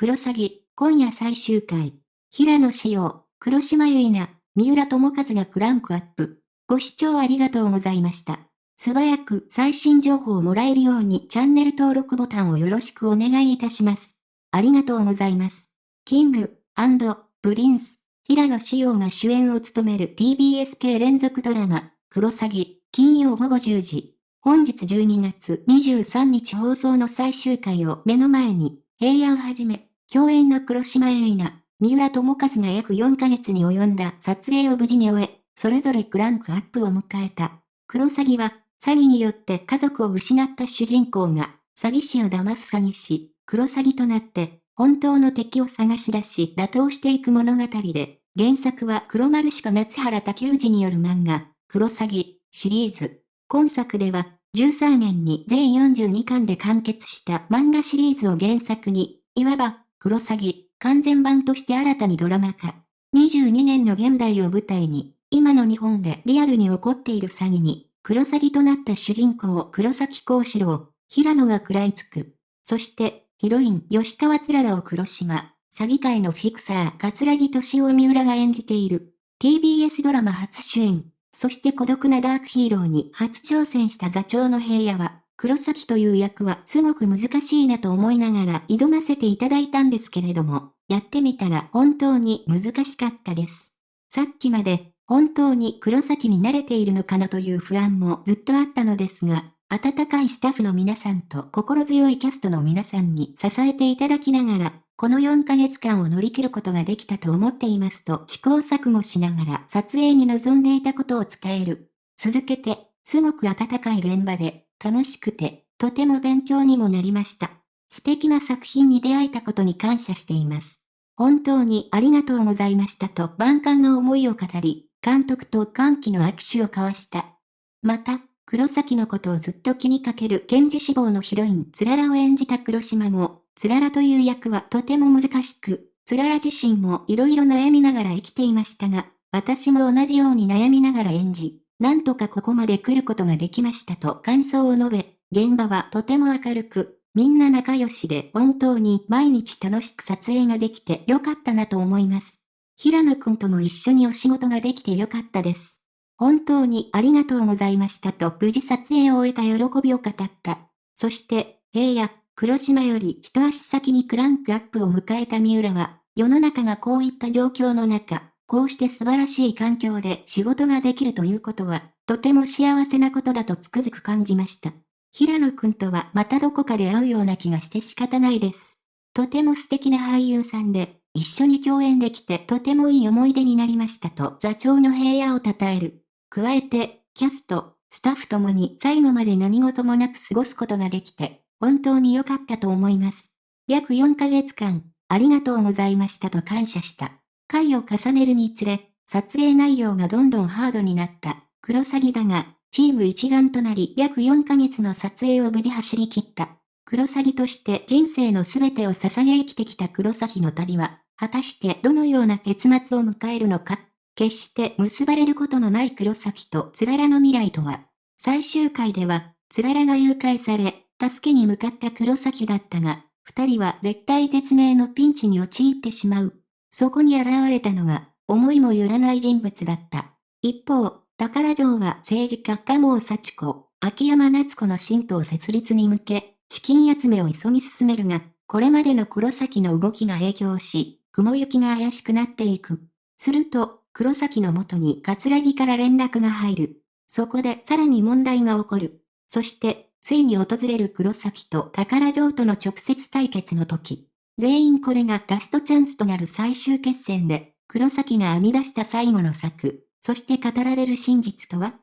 クロサギ、今夜最終回。平野紫耀、黒島結菜、三浦智和がクランクアップ。ご視聴ありがとうございました。素早く最新情報をもらえるようにチャンネル登録ボタンをよろしくお願いいたします。ありがとうございます。キング、プリンス、平野紫耀が主演を務める TBS 系連続ドラマ、クロサギ、金曜午後10時。本日12月23日放送の最終回を目の前に、平安はじめ、共演の黒島結菜、三浦智和が約4ヶ月に及んだ撮影を無事に終え、それぞれクランクアップを迎えた。クロサギは、詐欺によって家族を失った主人公が、詐欺師を騙す詐欺師、クロサギとなって、本当の敵を探し出し打倒していく物語で、原作は黒丸鹿夏原竹内による漫画、クロサギシリーズ。今作では、13年に全42巻で完結した漫画シリーズを原作に、いわば、クロサギ、完全版として新たにドラマ化。22年の現代を舞台に、今の日本でリアルに起こっている詐欺に、黒詐欺となった主人公黒崎幸四郎、平野が食らいつく。そして、ヒロイン吉川つららを黒島、詐欺界のフィクサー桂木敏夫三浦が演じている。TBS ドラマ初主演、そして孤独なダークヒーローに初挑戦した座長の平野は、黒崎という役はすごく難しいなと思いながら挑ませていただいたんですけれども、やってみたら本当に難しかったです。さっきまで本当に黒崎に慣れているのかなという不安もずっとあったのですが、温かいスタッフの皆さんと心強いキャストの皆さんに支えていただきながら、この4ヶ月間を乗り切ることができたと思っていますと試行錯誤しながら撮影に臨んでいたことを伝える。続けて、すごく温かい現場で、楽しくて、とても勉強にもなりました。素敵な作品に出会えたことに感謝しています。本当にありがとうございましたと万感の思いを語り、監督と歓喜の握手を交わした。また、黒崎のことをずっと気にかける検事志望のヒロインつららを演じた黒島も、つららという役はとても難しく、つらら自身も色々悩みながら生きていましたが、私も同じように悩みながら演じ、なんとかここまで来ることができましたと感想を述べ、現場はとても明るく、みんな仲良しで本当に毎日楽しく撮影ができてよかったなと思います。平野くんとも一緒にお仕事ができてよかったです。本当にありがとうございましたと無事撮影を終えた喜びを語った。そして、平野、黒島より一足先にクランクアップを迎えた三浦は、世の中がこういった状況の中、こうして素晴らしい環境で仕事ができるということは、とても幸せなことだとつくづく感じました。平野くんとはまたどこかで会うような気がして仕方ないです。とても素敵な俳優さんで、一緒に共演できてとてもいい思い出になりましたと座長の平野を称える。加えて、キャスト、スタッフともに最後まで何事もなく過ごすことができて、本当に良かったと思います。約4ヶ月間、ありがとうございましたと感謝した。回を重ねるにつれ、撮影内容がどんどんハードになった。黒サギだが、チーム一丸となり約4ヶ月の撮影を無事走り切った。黒サギとして人生の全てを捧げ生きてきた黒崎の旅は、果たしてどのような結末を迎えるのか決して結ばれることのない黒崎とつららの未来とは。最終回では、つららが誘拐され、助けに向かった黒崎だったが、二人は絶対絶命のピンチに陥ってしまう。そこに現れたのは、思いもよらない人物だった。一方、宝城は政治家鴨尾幸子、秋山夏子の新党設立に向け、資金集めを急ぎ進めるが、これまでの黒崎の動きが影響し、雲行きが怪しくなっていく。すると、黒崎の元に桂木から連絡が入る。そこでさらに問題が起こる。そして、ついに訪れる黒崎と宝城との直接対決の時。全員これがラストチャンスとなる最終決戦で、黒崎が編み出した最後の策、そして語られる真実とは？